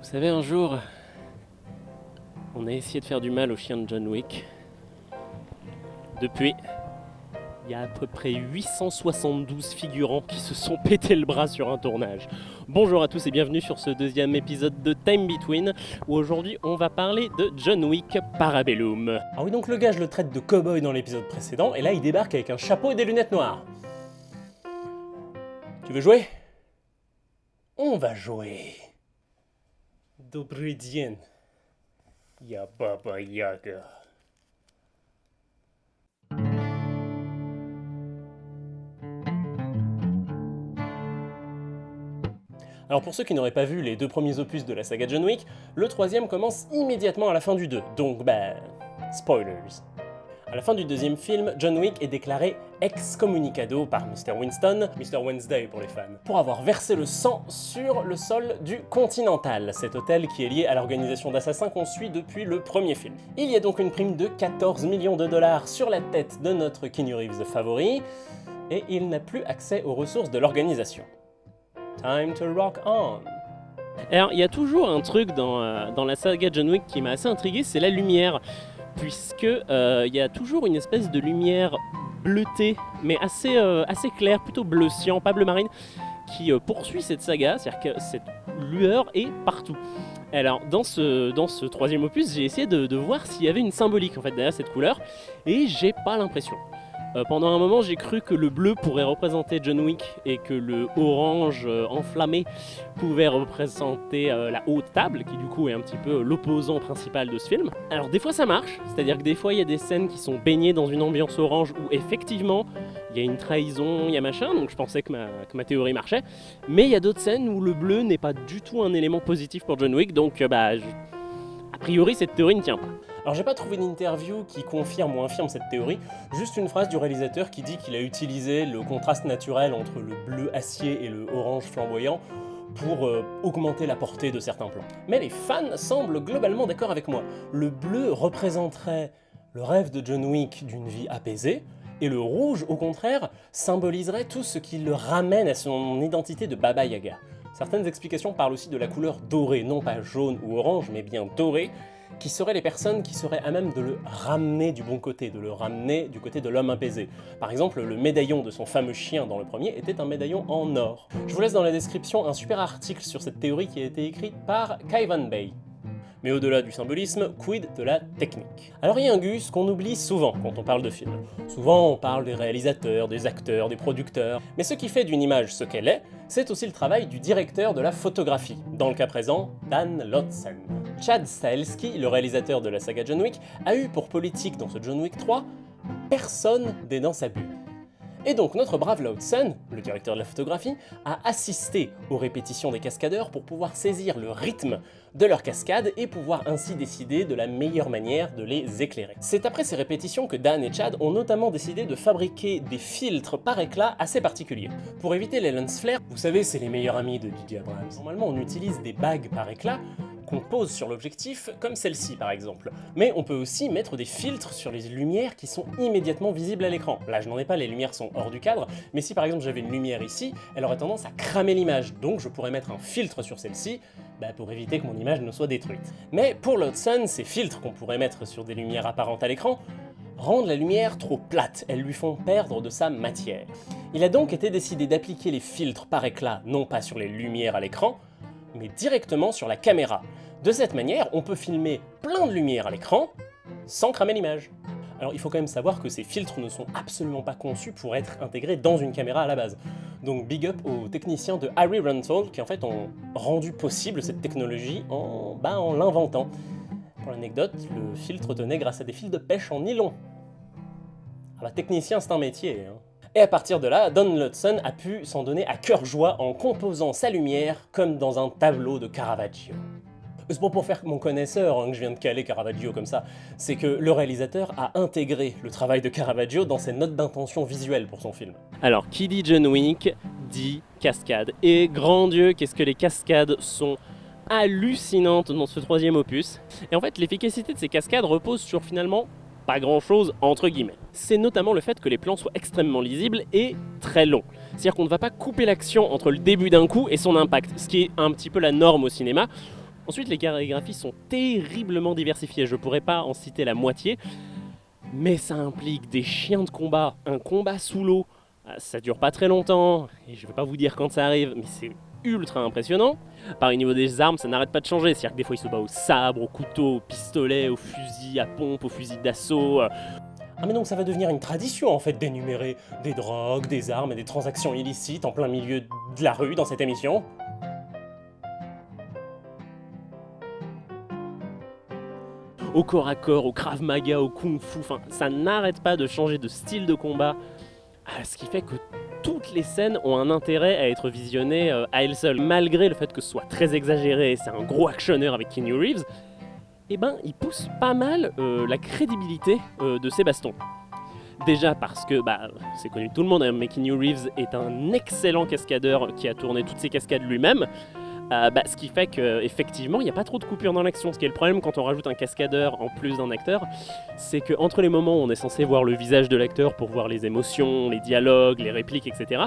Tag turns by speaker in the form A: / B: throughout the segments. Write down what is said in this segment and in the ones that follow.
A: Vous savez, un jour, on a essayé de faire du mal au chien de John Wick. Depuis, il y a à peu près 872 figurants qui se sont pété le bras sur un tournage. Bonjour à tous et bienvenue sur ce deuxième épisode de Time Between, où aujourd'hui on va parler de John Wick Parabellum. Ah oui, donc le gars, je le traite de cowboy dans l'épisode précédent, et là il débarque avec un chapeau et des lunettes noires. Tu veux jouer? On va jouer. Добрый день. Я Баба Яга. Alors pour ceux qui n'auraient pas vu les deux premiers opus de la saga John Wick, le troisième commence immédiatement à la fin du 2, donc bah... spoilers. À la fin du deuxième film, John Wick est déclaré excommunicado par Mr. Winston, Mr. Wednesday pour les fans, pour avoir versé le sang sur le sol du Continental, cet hôtel qui est lié à l'organisation d'assassins qu'on suit depuis le premier film. Il y a donc une prime de 14 millions de dollars sur la tête de notre Keanu Reeves favori, et il n'a plus accès aux ressources de l'organisation. Time to rock on alors, il y a toujours un truc dans, euh, dans la saga John Wick qui m'a assez intrigué, c'est la lumière puisque euh, il y a toujours une espèce de lumière bleutée, mais assez, euh, assez claire, plutôt bleu pas bleu marine, qui euh, poursuit cette saga, c'est-à-dire que cette lueur est partout. Alors, dans ce, dans ce troisième opus, j'ai essayé de, de voir s'il y avait une symbolique en fait derrière cette couleur, et j'ai pas l'impression. Euh, pendant un moment, j'ai cru que le bleu pourrait représenter John Wick et que le orange euh, enflammé pouvait représenter euh, la haute table, qui du coup est un petit peu l'opposant principal de ce film. Alors des fois ça marche, c'est-à-dire que des fois il y a des scènes qui sont baignées dans une ambiance orange où effectivement il y a une trahison, il y a machin, donc je pensais que ma, théorie marchait. Mais il y a d'autres scènes où le bleu n'est pas du tout un élément positif pour John Wick, donc bah, a priori cette théorie ne tient pas. Alors j'ai pas trouvé d'interview qui confirme ou infirme cette théorie, juste une phrase du réalisateur qui dit qu'il a utilisé le contraste naturel entre le bleu acier et le orange flamboyant pour euh, augmenter la portée de certains plans. Mais les fans semblent globalement d'accord avec moi. Le bleu représenterait le rêve de John Wick d'une vie apaisée, et le rouge, au contraire, symboliserait tout ce qui le ramène à son identité de Baba Yaga. Certaines explications parlent aussi de la couleur dorée, non pas jaune ou orange, mais bien dorée, qui seraient les personnes qui seraient à même de le ramener du bon côté, de le ramener du côté de l'homme apaisé. Par exemple, le médaillon de son fameux chien dans le premier était un médaillon en or. Je vous laisse dans la description un super article sur cette théorie qui a été écrite par Kaivan Bay. Mais au-delà du symbolisme, quid de la technique? Alors il y a un gus qu'on oublie souvent quand on parle de film. Souvent on parle des réalisateurs, des acteurs, des producteurs, mais ce qui fait d'une image ce qu'elle est, c'est aussi le travail du directeur de la photographie, dans le cas présent, Dan Lotzen. Chad Stahelski, le réalisateur de la saga John Wick, a eu pour politique dans ce John Wick 3 « personne n'est dans sa bulle ». Et donc notre brave Loudson, le directeur de la photographie, a assisté aux répétitions des cascadeurs pour pouvoir saisir le rythme de leurs cascades et pouvoir ainsi décider de la meilleure manière de les éclairer. C'est après ces répétitions que Dan et Chad ont notamment décidé de fabriquer des filtres par éclat assez particuliers. Pour éviter les lens flares, vous savez c'est les meilleurs amis de DJ Abrams. Normalement on utilise des bagues par éclat qu'on pose sur l'objectif, comme celle-ci par exemple. Mais on peut aussi mettre des filtres sur les lumières qui sont immédiatement visibles à l'écran. Là je n'en ai pas, les lumières sont hors du cadre, mais si par exemple j'avais une lumière ici, elle aurait tendance à cramer l'image, donc je pourrais mettre un filtre sur celle-ci bah, pour éviter que mon image ne soit détruite. Mais pour l'Hudson, ces filtres qu'on pourrait mettre sur des lumières apparentes à l'écran rendent la lumière trop plate, elles lui font perdre de sa matière. Il a donc été décidé d'appliquer les filtres par éclat non pas sur les lumières à l'écran, mais directement sur la caméra. De cette manière, on peut filmer plein de lumière à l'écran sans cramer l'image. Alors il faut quand même savoir que ces filtres ne sont absolument pas conçus pour être intégrés dans une caméra à la base. Donc big up aux techniciens de Harry Rental qui en fait ont rendu possible cette technologie en, bah, en l'inventant. Pour l'anecdote, le filtre tenait grâce à des fils de pêche en nylon. Ah bah technicien c'est un métier hein. Et à partir de là, Don Lutzen a pu s'en donner à cœur joie en composant sa lumière comme dans un tableau de Caravaggio. C'est pas pour faire mon connaisseur hein, que je viens de caler Caravaggio comme ça, c'est que le réalisateur a intégré le travail de Caravaggio dans ses notes d'intention visuelle pour son film. Alors, qui dit John Wick dit cascade. Et grand Dieu, qu'est-ce que les cascades sont hallucinantes dans ce troisième opus. Et en fait, l'efficacité de ces cascades repose sur finalement pas grand chose entre guillemets. C'est notamment le fait que les plans soient extrêmement lisibles et très longs. C'est-à-dire qu'on ne va pas couper l'action entre le début d'un coup et son impact, ce qui est un petit peu la norme au cinéma. Ensuite, les chorégraphies sont terriblement diversifiées, je pourrais pas en citer la moitié, mais ça implique des chiens de combat, un combat sous l'eau, ah, ça dure pas très longtemps, et je vais pas vous dire quand ça arrive, mais c'est ultra impressionnant. Par au niveau des armes, ça n'arrête pas de changer, c'est-à-dire que des fois il se bat au sabre, au couteau, au pistolet, au fusil à pompe, au fusil d'assaut.
B: Ah mais donc ça va devenir une tradition en fait d'énumérer des drogues, des armes et des transactions illicites en plein milieu de la rue dans cette émission
A: Au corps à corps, au krav maga, au kung fu, enfin ça n'arrête pas de changer de style de combat, ah, ce qui fait que toutes les scènes ont un intérêt à être visionnées euh, à elles seules. Malgré le fait que ce soit très exagéré, c'est un gros actionneur avec Keanu Reeves, eh ben, il pousse pas mal euh, la crédibilité euh, de ces bastons. Déjà parce que, bah, c'est connu de tout le monde, hein, mais Keanu Reeves est un excellent cascadeur qui a tourné toutes ses cascades lui-même. Euh, bah, ce qui fait qu'effectivement, il n'y a pas trop de coupures dans l'action. Ce qui est le problème quand on rajoute un cascadeur en plus d'un acteur, c'est qu'entre les moments où on est censé voir le visage de l'acteur pour voir les émotions, les dialogues, les répliques, etc.,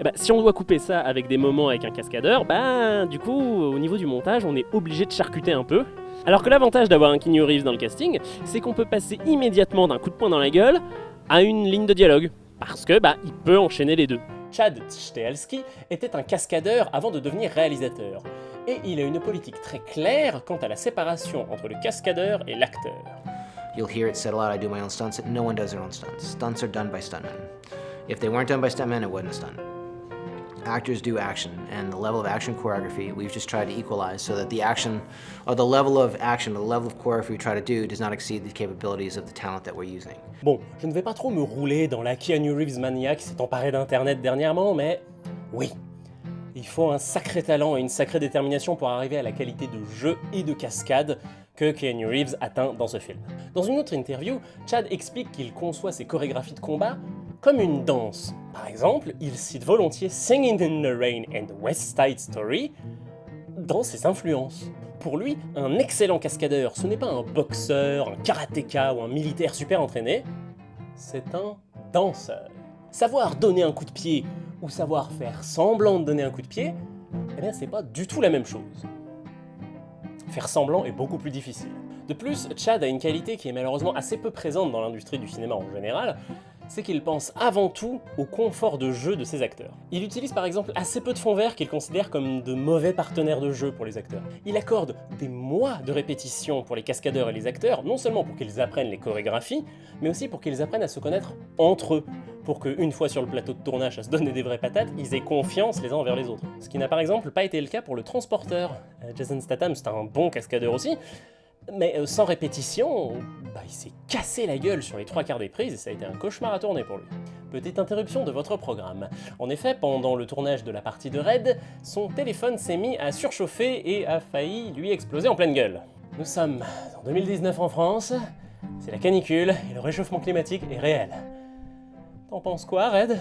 A: eh bah, si on doit couper ça avec des moments avec un cascadeur, bah, du coup, au niveau du montage, on est obligé de charcuter un peu. Alors que l'avantage d'avoir un Keanu dans le casting, c'est qu'on peut passer immédiatement d'un coup de poing dans la gueule à une ligne de dialogue. Parce que, bah, il peut enchaîner les deux.
B: Chad Stahelski était un cascadeur avant de devenir réalisateur, et il a une politique très claire quant à la séparation entre le cascadeur et l'acteur.
C: You'll hear it said a lot, I do my own stunts. No one does their own stunts. Stunts are done by stuntmen. If they weren't done by stuntmen, it wasn't a stunt. Actors do action, and the level of action choreography we've just tried to equalize so that the action, or the level of action, the level of choreography we try to do does not exceed the capabilities of the talent that we're using.
B: Bon, je ne vais pas trop me rouler dans la Keanu Reeves mania qui s'est emparée d'internet dernièrement, mais oui, il faut un sacré talent et une sacrée détermination pour arriver à la qualité de jeu et de cascade que Keanu Reeves atteint dans ce film. Dans une autre interview, Chad explique qu'il conçoit ses chorégraphies de combat comme une danse. Par exemple, il cite volontiers Singing in the Rain and West Side Story dans ses influences. Pour lui, un excellent cascadeur, ce n'est pas un boxeur, un karatéka ou un militaire super entraîné, c'est un danseur. Savoir donner un coup de pied ou savoir faire semblant de donner un coup de pied, eh bien c'est pas du tout la même chose. Faire semblant est beaucoup plus difficile. De plus, Chad a une qualité qui est malheureusement assez peu présente dans l'industrie du cinéma en général, c'est qu'il pense avant tout au confort de jeu de ses acteurs. Il utilise par exemple assez peu de fonds verts qu'il considère comme de mauvais partenaires de jeu pour les acteurs. Il accorde des mois de répétition pour les cascadeurs et les acteurs, non seulement pour qu'ils apprennent les chorégraphies, mais aussi pour qu'ils apprennent à se connaître entre eux, pour qu'une fois sur le plateau de tournage à se donner des vraies patates, ils aient confiance les uns envers les autres. Ce qui n'a par exemple pas été le cas pour le transporteur. Euh, Jason Statham c'est un bon cascadeur aussi, mais euh, sans répétition, bah, il s'est cassé la gueule sur les trois quarts des prises et ça a été un cauchemar à tourner pour lui. Petite interruption de votre programme. En effet, pendant le tournage de la partie de Red, son téléphone s'est mis à surchauffer et a failli lui exploser en pleine gueule. Nous sommes en 2019 en France, c'est la canicule et le réchauffement climatique est réel. T'en penses quoi, Red?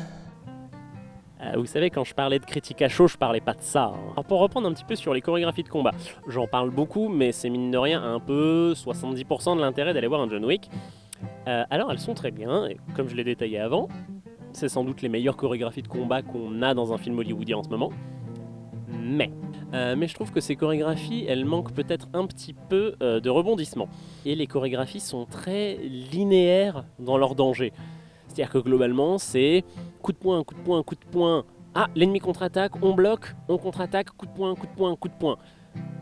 A: Euh, vous savez, quand je parlais de critique à chaud, je parlais pas de ça. Hein. Alors pour reprendre un petit peu sur les chorégraphies de combat, j'en parle beaucoup, mais c'est mine de rien un peu 70% de l'intérêt d'aller voir un John Wick. Euh, alors elles sont très bien, et comme je l'ai détaillé avant, c'est sans doute les meilleures chorégraphies de combat qu'on a dans un film hollywoodien en ce moment. Mais, euh, mais je trouve que ces chorégraphies, elles manquent peut-être un petit peu de rebondissement. Et les chorégraphies sont très linéaires dans leur danger. C'est-à-dire que globalement, c'est coup de poing, coup de poing, coup de poing. Ah, l'ennemi contre-attaque, on bloque, on contre-attaque, coup de poing, coup de poing, coup de poing.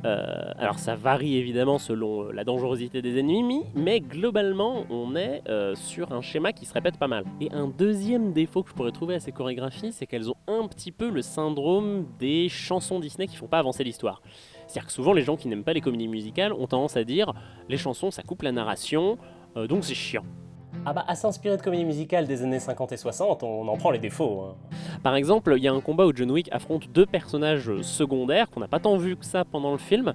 A: Euh, alors ça varie évidemment selon euh, la dangerosité des ennemis, mais globalement on est euh, sur un schéma qui se répète pas mal. Et un deuxième défaut que je pourrais trouver à ces chorégraphies, c'est qu'elles ont un petit peu le syndrome des chansons Disney qui font pas avancer l'histoire. C'est-à-dire que souvent les gens qui n'aiment pas les comédies musicales ont tendance à dire les chansons ça coupe la narration, donc c'est chiant.
B: Ah bah, à s'inspirer de comédies musicales des années 50 et 60, on en prend les défauts. Hein.
A: Par exemple, il y a un combat où John Wick affronte deux personnages secondaires qu'on n'a pas tant vu que ça pendant le film.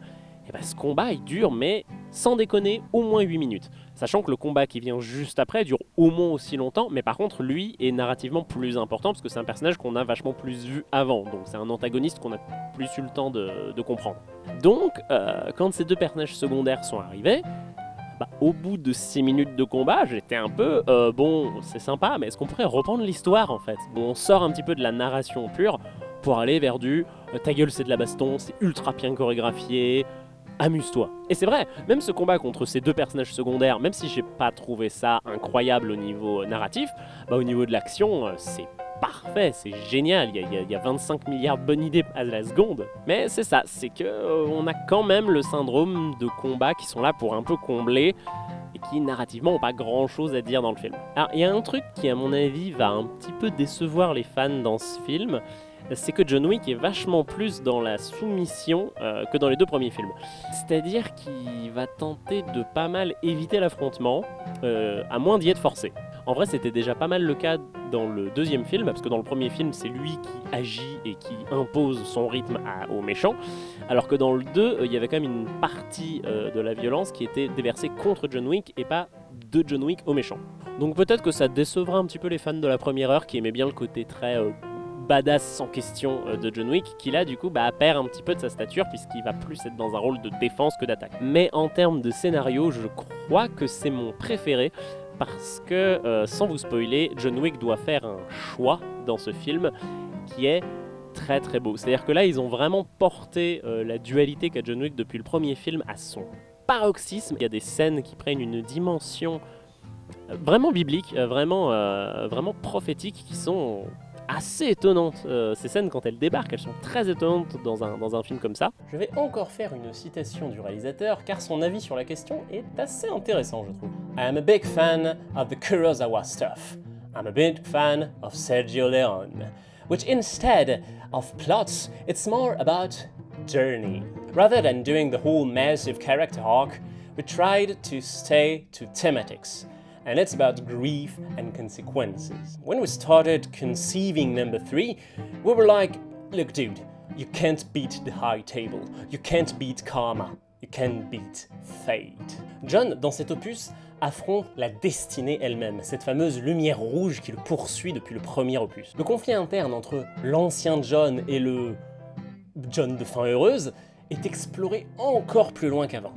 A: Et bah ce combat il dure, mais sans déconner, au moins 8 minutes. Sachant que le combat qui vient juste après dure au moins aussi longtemps, mais par contre lui est narrativement plus important parce que c'est un personnage qu'on a vachement plus vu avant, donc c'est un antagoniste qu'on a plus eu le temps de, comprendre. Donc, euh, quand ces deux personnages secondaires sont arrivés, bah, au bout de 6 minutes de combat, j'étais un peu, euh, bon, c'est sympa, mais est-ce qu'on pourrait reprendre l'histoire en fait? On sort un petit peu de la narration pure pour aller vers du euh, ta gueule c'est de la baston, c'est ultra bien chorégraphié, amuse-toi. Et c'est vrai, même ce combat contre ces deux personnages secondaires, même si j'ai pas trouvé ça incroyable au niveau narratif, bah au niveau de l'action, euh, c'est parfait, c'est génial, il y, a, 25 milliards de bonnes idées à la seconde. Mais c'est ça, c'est que euh, on a quand même le syndrome de combat qui sont là pour un peu combler et qui narrativement n'ont pas grand chose à dire dans le film. Alors il y a un truc qui à mon avis va un petit peu décevoir les fans dans ce film, c'est que John Wick est vachement plus dans la soumission euh, que dans les deux premiers films. C'est-à-dire qu'il va tenter de pas mal éviter l'affrontement, euh, à moins d'y être forcé. En vrai, c'était déjà pas mal le cas dans le deuxième film, parce que dans le premier film, c'est lui qui agit et qui impose son rythme aux méchants, alors que dans le 2, euh, il y avait quand même une partie de la violence qui était déversée contre John Wick et pas de John Wick aux méchants. Donc peut-être que ça décevra un petit peu les fans de la première heure qui aimaient bien le côté très badass sans question euh, de John Wick, qui là du coup bah, perd un petit peu de sa stature puisqu'il va plus être dans un rôle de défense que d'attaque. Mais en termes de scénario, je crois que c'est mon préféré parce que, euh, sans vous spoiler, John Wick doit faire un choix dans ce film qui est très très beau. C'est-à-dire que là, ils ont vraiment porté euh, la dualité qu'a John Wick depuis le premier film à son paroxysme. Il y a des scènes qui prennent une dimension vraiment biblique, vraiment, vraiment prophétique, qui sont assez étonnantes. Euh, ces scènes, quand elles débarquent, elles sont très étonnantes dans un, dans un film comme ça.
D: Je vais encore faire une citation du réalisateur, car son avis sur la question est assez intéressant, je trouve. I am a big fan of the Kurosawa stuff. I'm a big fan of Sergio Leone, which instead of plots, it's more about journey. Rather than doing the whole massive character arc, we tried to stay to thematics and it's about grief and consequences. When we started conceiving number three, we were like, look dude, you can't beat the high table, you can't beat karma, you can't beat fate. John, dans cet opus, affronte la destinée elle-même, cette fameuse lumière rouge qui le poursuit depuis le premier opus. Le conflit interne entre l'ancien John et le John de fin heureuse est exploré encore plus loin qu'avant.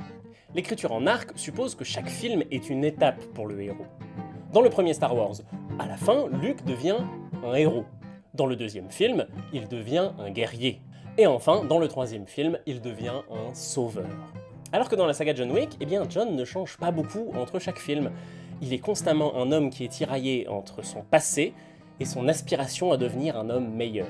D: L'écriture en arc suppose que chaque film est une étape pour le héros. Dans le premier Star Wars, à la fin, Luke devient un héros. Dans le deuxième film, il devient un guerrier. Et enfin, dans le troisième film, il devient un sauveur. Alors que dans la saga John Wick, eh bien John ne change pas beaucoup entre chaque film. Il est constamment un homme qui est tiraillé entre son passé et son aspiration à devenir un homme meilleur.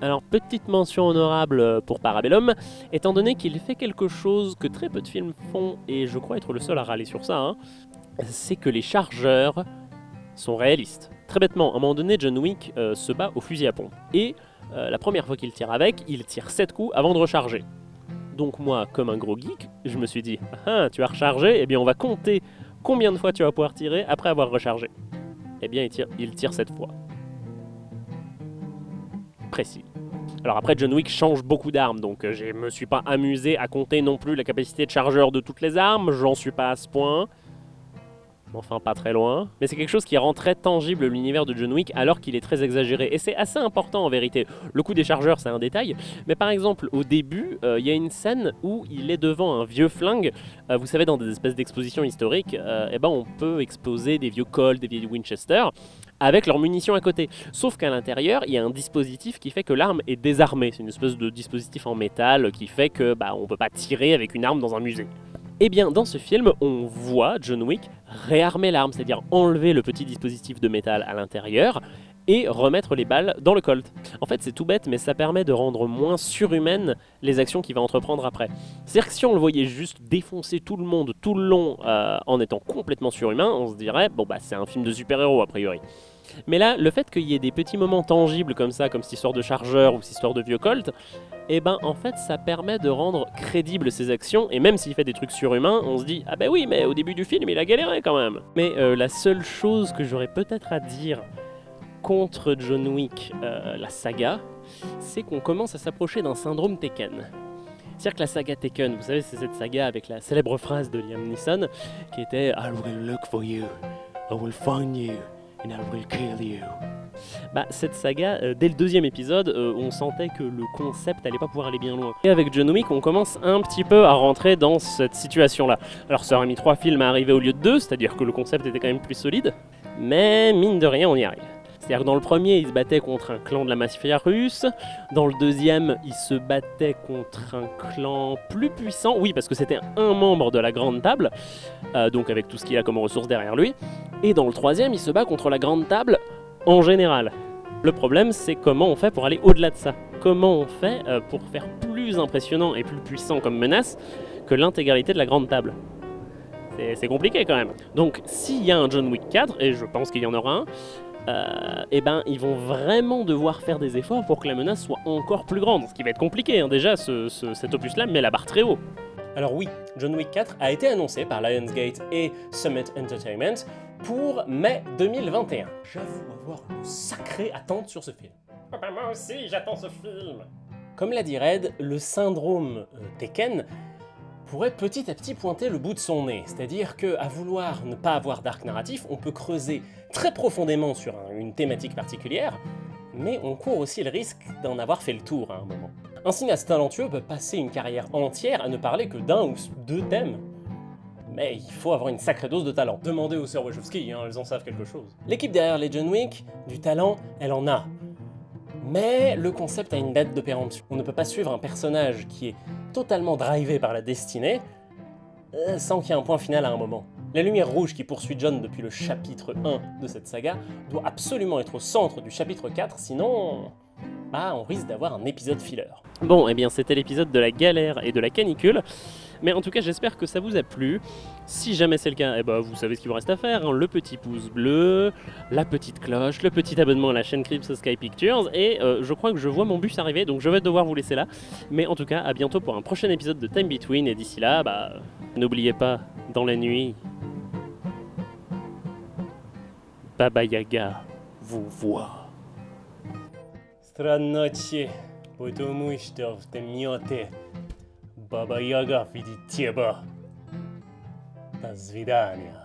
A: Alors, petite mention honorable pour Parabellum, étant donné qu'il fait quelque chose que très peu de films font, et je crois être le seul à râler sur ça, hein, c'est que les chargeurs sont réalistes. Très bêtement, à un moment donné, John Wick euh, se bat au fusil à pompe. Et euh, la première fois qu'il tire avec, il tire 7 coups avant de recharger. Donc moi, comme un gros geek, je me suis dit, ah, tu as rechargé, eh bien on va compter combien de fois tu vas pouvoir tirer après avoir rechargé. Eh bien il tire, il tire 7 fois Alors après, John Wick change beaucoup d'armes, donc euh, je me suis pas amusé à compter non plus la capacité de chargeur de toutes les armes, j'en suis pas à ce point. Enfin, pas très loin. Mais c'est quelque chose qui rend très tangible l'univers de John Wick alors qu'il est très exagéré. Et c'est assez important en vérité. Le coup des chargeurs, c'est un détail. Mais par exemple, au début, euh, il y a une scène où il est devant un vieux flingue. Euh, vous savez, dans des espèces d'expositions historiques, eh ben, on peut exposer des vieux Colt, des vieux Winchester avec leurs munitions à côté. Sauf qu'à l'intérieur, il y a un dispositif qui fait que l'arme est désarmée. C'est une espèce de dispositif en métal qui fait que bah, on peut pas tirer avec une arme dans un musée. Eh bien, dans ce film, on voit John Wick réarmer l'arme, c'est-à-dire enlever le petit dispositif de métal à l'intérieur et remettre les balles dans le Colt. En fait, c'est tout bête, mais ça permet de rendre moins surhumaines les actions qu'il va entreprendre après. C'est-à-dire que si on le voyait juste défoncer tout le monde tout le long euh, en étant complètement surhumain, on se dirait, bon bah c'est un film de super-héros a priori. Mais là, le fait qu'il y ait des petits moments tangibles comme ça, comme cette histoire de chargeur ou cette histoire de vieux Colt, eh ben en fait ça permet de rendre crédibles ses actions, et même s'il fait des trucs surhumains, on se dit « Ah ben oui, mais au début du film, il a galéré quand même !» Mais euh, la seule chose que j'aurais peut-être à dire contre John Wick, euh, la saga, c'est qu'on commence à s'approcher d'un syndrome Tekken. C'est-à-dire que la saga Tekken, vous savez, c'est cette saga avec la célèbre phrase de Liam Neeson qui était I will look for you, I will find you, and I will kill you. Bah, cette saga, euh, dès le deuxième épisode, euh, on sentait que le concept allait pas pouvoir aller bien loin. Et avec John Wick, on commence un petit peu à rentrer dans cette situation-là. Alors ça aurait mis trois films à arriver au lieu de deux, c'est-à-dire que le concept était quand même plus solide, mais mine de rien, on y arrive. C'est-à-dire que dans le premier, il se battait contre un clan de la mafia russe, dans le deuxième, il se battait contre un clan plus puissant, oui, parce que c'était un membre de la Grande Table, euh, donc avec tout ce qu'il a comme ressources derrière lui, et dans le troisième, il se bat contre la Grande Table en général. Le problème, c'est comment on fait pour aller au-delà de ça. Comment on fait euh, pour faire plus impressionnant et plus puissant comme menace que l'intégralité de la Grande Table c'est compliqué quand même. Donc s'il y a un John Wick 4, et je pense qu'il y en aura un, euh, eh ben, ils vont vraiment devoir faire des efforts pour que la menace soit encore plus grande. Ce qui va être compliqué, hein. déjà, cet opus-là met la barre très haut.
B: Alors oui, John Wick 4 a été annoncé par Lionsgate et Summit Entertainment pour mai 2021. J'avoue avoir une sacrée attente sur ce film.
A: Ah bah, moi aussi, j'attends ce film
B: Comme l'a dit Red, le syndrome euh, Tekken pourrait petit à petit pointer le bout de son nez, c'est-à-dire que à vouloir ne pas avoir d'arc narratif, on peut creuser très profondément sur une thématique particulière, mais on court aussi le risque d'en avoir fait le tour à un moment. Un cinéaste talentueux peut passer une carrière entière à ne parler que d'un ou deux thèmes, mais il faut avoir une sacrée dose de talent. Demandez aux sœurs Wachowski, hein, elles en savent quelque chose. L'équipe derrière les John du talent, elle en a. Mais le concept a une date de péremption. On ne peut pas suivre un personnage qui est totalement drivé par la destinée, euh, sans qu'il y ait un point final à un moment. La lumière rouge qui poursuit John depuis le chapitre 1 de cette saga doit absolument être au centre du chapitre 4, sinon... Bah, on risque d'avoir un épisode filler.
A: Bon, et eh bien c'était l'épisode de la galère et de la canicule. Mais en tout cas, j'espère que ça vous a plu. Si jamais c'est le cas, eh ben, vous savez ce qu'il vous reste à faire. Hein. Le petit pouce bleu, la petite cloche, le petit abonnement à la chaîne Crips Sky Pictures. Et euh, je crois que je vois mon bus arriver, donc je vais devoir vous laisser là. Mais en tout cas, à bientôt pour un prochain épisode de Time Between. Et d'ici là, bah, n'oubliez pas, dans la nuit, Baba Yaga vous voit.
B: Baba Yaga видит тебя. До свидания.